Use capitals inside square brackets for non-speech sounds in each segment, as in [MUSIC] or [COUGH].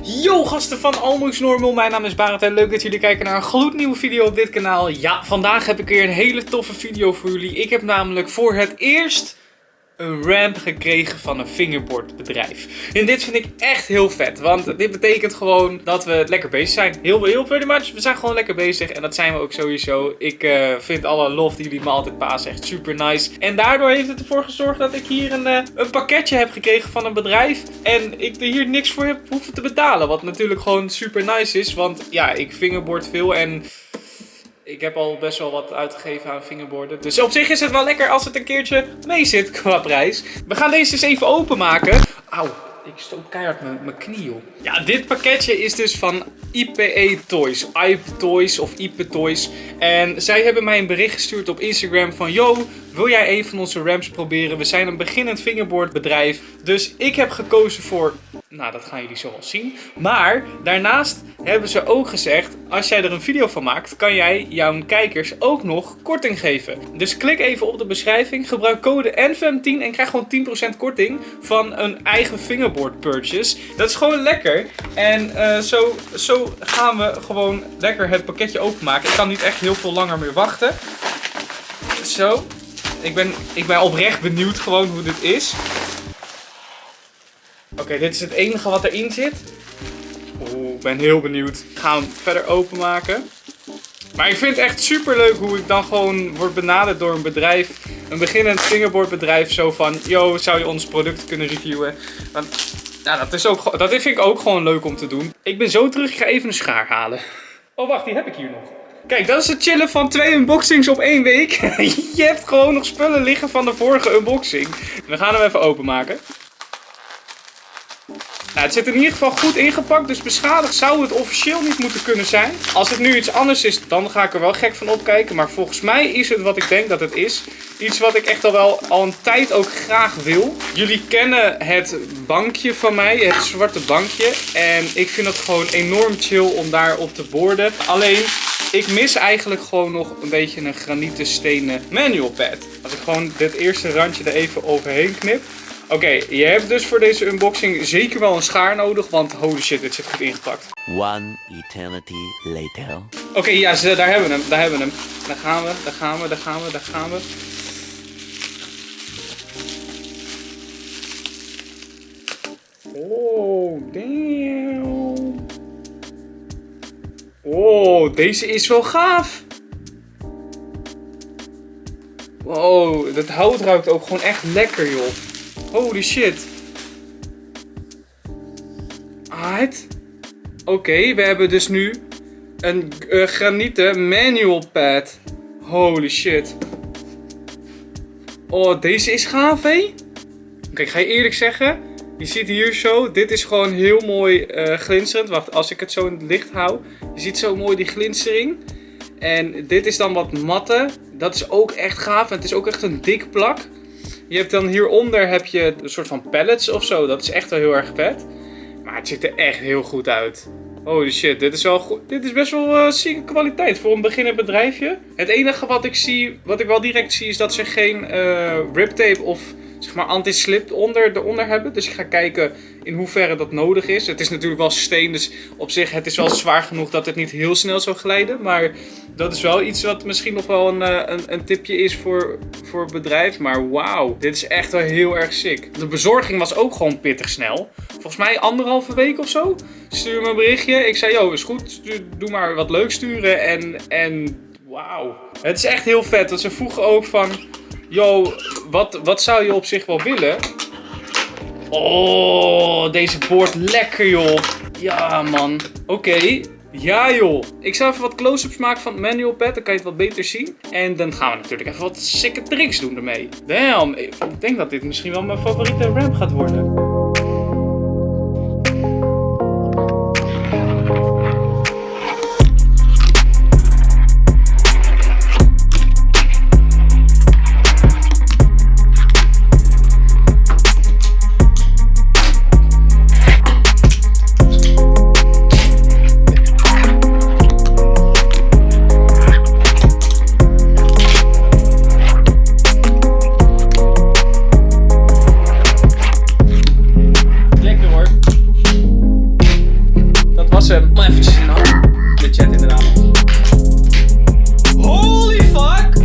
Yo gasten van Almost Normal, mijn naam is Barend en leuk dat jullie kijken naar een gloednieuwe video op dit kanaal. Ja, vandaag heb ik weer een hele toffe video voor jullie. Ik heb namelijk voor het eerst een ramp gekregen van een fingerboardbedrijf. En dit vind ik echt heel vet, want dit betekent gewoon dat we lekker bezig zijn. Heel, heel pretty much, we zijn gewoon lekker bezig en dat zijn we ook sowieso. Ik uh, vind alle lof die jullie me altijd pasen echt super nice. En daardoor heeft het ervoor gezorgd dat ik hier een, uh, een pakketje heb gekregen van een bedrijf en ik er hier niks voor heb hoeven te betalen. Wat natuurlijk gewoon super nice is, want ja, ik fingerboard veel en ik heb al best wel wat uitgegeven aan fingerboarden. Dus op zich is het wel lekker als het een keertje mee zit qua prijs. We gaan deze eens even openmaken. Auw, ik stoot keihard mijn knie op. Ja, dit pakketje is dus van IPE Toys. IPE Toys of IPE Toys. En zij hebben mij een bericht gestuurd op Instagram van... Yo, wil jij een van onze ramps proberen? We zijn een beginnend fingerboard bedrijf. Dus ik heb gekozen voor nou, dat gaan jullie zo wel zien. Maar daarnaast hebben ze ook gezegd, als jij er een video van maakt, kan jij jouw kijkers ook nog korting geven. Dus klik even op de beschrijving, gebruik code NFM10 en krijg gewoon 10% korting van een eigen fingerboard purchase. Dat is gewoon lekker. En uh, zo, zo gaan we gewoon lekker het pakketje openmaken. Ik kan niet echt heel veel langer meer wachten. Zo. Ik ben, ik ben oprecht benieuwd gewoon hoe dit is. Oké, dit is het enige wat erin zit. Oeh, ik ben heel benieuwd. Ik ga hem verder openmaken. Maar ik vind het echt super leuk hoe ik dan gewoon word benaderd door een bedrijf. Een beginnend fingerboardbedrijf. Zo van, yo, zou je ons product kunnen reviewen? Want, nou, dat, is ook, dat vind ik ook gewoon leuk om te doen. Ik ben zo terug, ik ga even een schaar halen. Oh, wacht, die heb ik hier nog. Kijk, dat is het chillen van twee unboxings op één week. [LAUGHS] je hebt gewoon nog spullen liggen van de vorige unboxing. We gaan hem even openmaken. Nou, het zit in ieder geval goed ingepakt, dus beschadigd zou het officieel niet moeten kunnen zijn. Als het nu iets anders is, dan ga ik er wel gek van opkijken. Maar volgens mij is het wat ik denk dat het is. Iets wat ik echt al wel al een tijd ook graag wil. Jullie kennen het bankje van mij, het zwarte bankje. En ik vind het gewoon enorm chill om daar op te borden. Alleen, ik mis eigenlijk gewoon nog een beetje een granieten stenen manual pad. Als ik gewoon dit eerste randje er even overheen knip. Oké, je hebt dus voor deze unboxing zeker wel een schaar nodig, want holy shit, dit zit goed ingepakt. One eternity later. Oké, ja, daar hebben we hem, daar hebben we hem. Daar gaan we, daar gaan we, daar gaan we, daar gaan we. Oh, damn. Oh, deze is wel gaaf. Wow, dat hout ruikt ook gewoon echt lekker, joh. Holy shit. Alright. Oké, we hebben dus nu een uh, granieten manual pad. Holy shit. Oh, deze is gaaf, hé? Oké, ik ga je eerlijk zeggen. Je ziet hier zo, dit is gewoon heel mooi uh, glinsterend. Wacht, als ik het zo in het licht hou. Je ziet zo mooi die glinstering. En dit is dan wat matte. Dat is ook echt gaaf. En het is ook echt een dik plak. Je hebt dan hieronder heb je een soort van pallets of zo. Dat is echt wel heel erg vet. Maar het ziet er echt heel goed uit. Holy shit, dit is, wel goed. dit is best wel uh, zieke kwaliteit voor een beginnend bedrijfje. Het enige wat ik zie, wat ik wel direct zie, is dat ze geen uh, rip tape of zeg maar anti-slip onder, hebben. Dus ik ga kijken in hoeverre dat nodig is. Het is natuurlijk wel steen, dus op zich het is wel zwaar genoeg dat het niet heel snel zou glijden. Maar dat is wel iets wat misschien nog wel een, eh, een, een tipje is voor, voor het bedrijf. Maar wauw, dit is echt wel heel erg sick. De bezorging was ook gewoon pittig snel. Volgens mij anderhalve week of zo. Stuur me een berichtje. Ik zei, yo, is goed. Doe maar wat leuk sturen. En, en wauw. Het is echt heel vet. Dat ze vroegen ook van... Yo, wat, wat zou je op zich wel willen? Oh, deze boord lekker joh. Ja man. Oké. Ja joh. Ik zal even wat close-ups maken van het manual pad. Dan kan je het wat beter zien. En dan gaan we natuurlijk even wat sikke tricks doen ermee. Damn. Ik denk dat dit misschien wel mijn favoriete ramp gaat worden. Hem. Maar eventjes in de chat inderdaad. Holy fuck!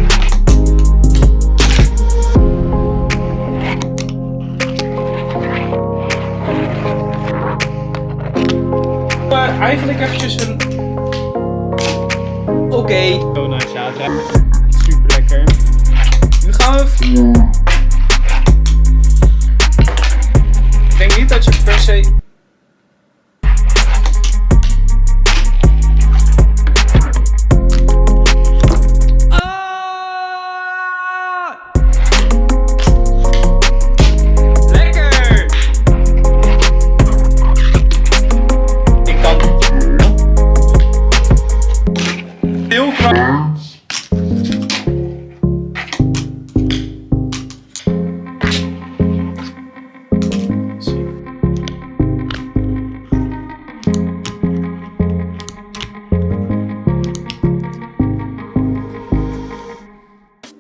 Maar eigenlijk eventjes een... Oké. Zo nice, ja, het ruikt super lekker. Nu gaan we... Ik denk niet dat je per se...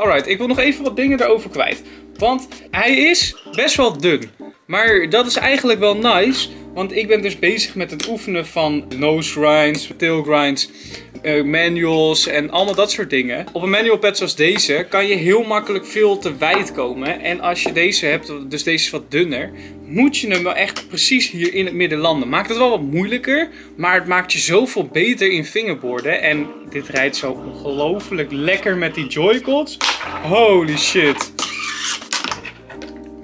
Alright, ik wil nog even wat dingen erover kwijt. Want hij is best wel dun. Maar dat is eigenlijk wel nice. Want ik ben dus bezig met het oefenen van nose grinds, tail grinds, eh, manuals en allemaal dat soort dingen. Op een manual pad zoals deze kan je heel makkelijk veel te wijd komen. En als je deze hebt, dus deze is wat dunner, moet je hem wel echt precies hier in het midden landen. Maakt het wel wat moeilijker, maar het maakt je zoveel beter in fingerboarden. En dit rijdt zo ongelooflijk lekker met die Joy-Cons. Holy shit.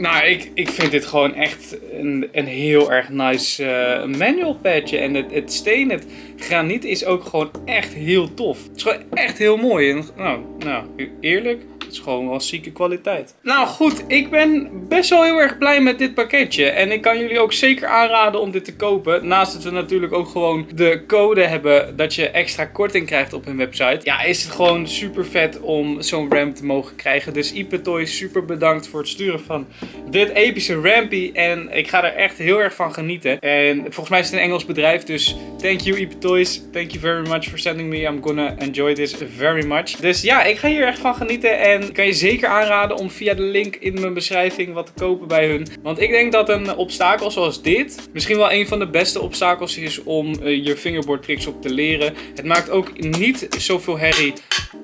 Nou, ik, ik vind dit gewoon echt een, een heel erg nice eh, manual padje. En het, het steen, het graniet is ook gewoon echt heel tof. Het is gewoon echt heel mooi. En, nou, nou, eerlijk, het is gewoon wel zieke kwaliteit. Nou goed, ik ben best wel heel erg blij met dit pakketje. En ik kan jullie ook zeker aanraden om dit te kopen. Naast dat we natuurlijk ook gewoon de code hebben dat je extra korting krijgt op hun website. Ja, is het gewoon super vet om zo'n ramp te mogen krijgen. Dus Ipetoy, super bedankt voor het sturen van dit epische rampy. En ik ga er echt heel erg van genieten. En volgens mij is het een Engels bedrijf, dus thank you Ipetoys. Thank you very much for sending me. I'm gonna enjoy this very much. Dus ja, ik ga hier echt van genieten. En kan je zeker aanraden om via de link in mijn beschrijving wat te kopen bij hun. Want ik denk dat een obstakel zoals dit misschien wel een van de beste obstakels is om eh, je fingerboard tricks op te leren. Het maakt ook niet zoveel herrie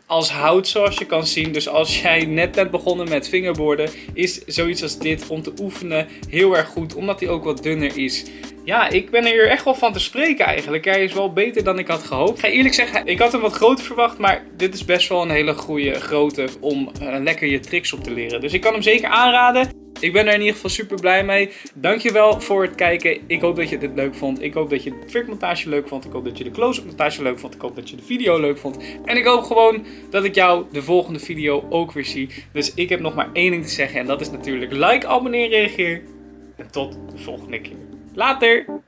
als hout zoals je kan zien. Dus als jij net bent begonnen met fingerboarden, is zoiets als dit om te oefenen heel erg goed. Omdat hij ook wat dunner is. Ja, ik ben er echt wel van te spreken eigenlijk. Hij is wel beter dan ik had gehoopt. Ik ga eerlijk zeggen, ik had hem wat groter verwacht. Maar dit is best wel een hele goede grootte om eh, lekker je tricks op te leren. Dus ik kan hem zeker aanraden. Ik ben er in ieder geval super blij mee. Dankjewel voor het kijken. Ik hoop dat je dit leuk vond. Ik hoop dat je de montage leuk vond. Ik hoop dat je de close-up montage leuk vond. Ik hoop dat je de video leuk vond. En ik hoop gewoon dat ik jou de volgende video ook weer zie. Dus ik heb nog maar één ding te zeggen. En dat is natuurlijk like, abonneer, reageer. En tot de volgende keer. Later!